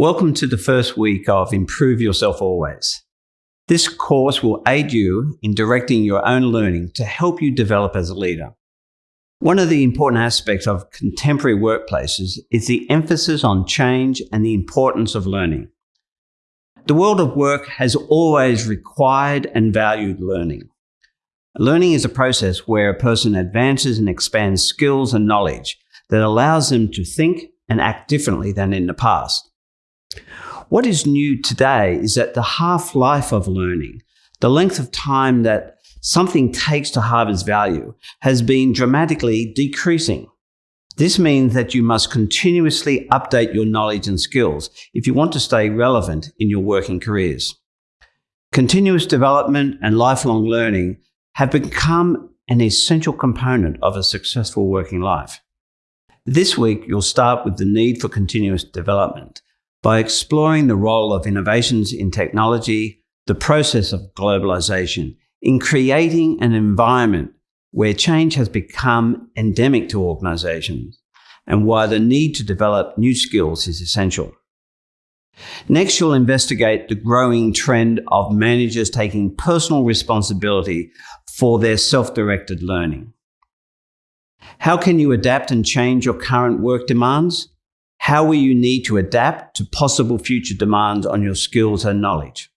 Welcome to the first week of Improve Yourself Always. This course will aid you in directing your own learning to help you develop as a leader. One of the important aspects of contemporary workplaces is the emphasis on change and the importance of learning. The world of work has always required and valued learning. Learning is a process where a person advances and expands skills and knowledge that allows them to think and act differently than in the past. What is new today is that the half-life of learning, the length of time that something takes to harvest value, has been dramatically decreasing. This means that you must continuously update your knowledge and skills if you want to stay relevant in your working careers. Continuous development and lifelong learning have become an essential component of a successful working life. This week, you'll start with the need for continuous development by exploring the role of innovations in technology, the process of globalization, in creating an environment where change has become endemic to organizations and why the need to develop new skills is essential. Next, you'll investigate the growing trend of managers taking personal responsibility for their self-directed learning. How can you adapt and change your current work demands? How will you need to adapt to possible future demands on your skills and knowledge?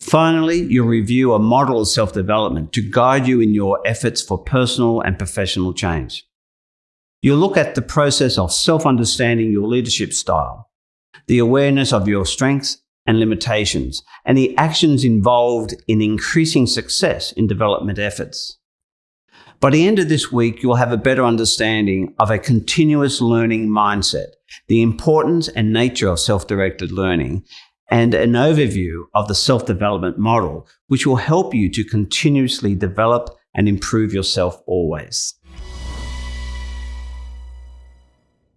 Finally, you'll review a model of self-development to guide you in your efforts for personal and professional change. You'll look at the process of self-understanding your leadership style, the awareness of your strengths and limitations, and the actions involved in increasing success in development efforts. By the end of this week, you'll have a better understanding of a continuous learning mindset, the importance and nature of self-directed learning, and an overview of the self-development model, which will help you to continuously develop and improve yourself always.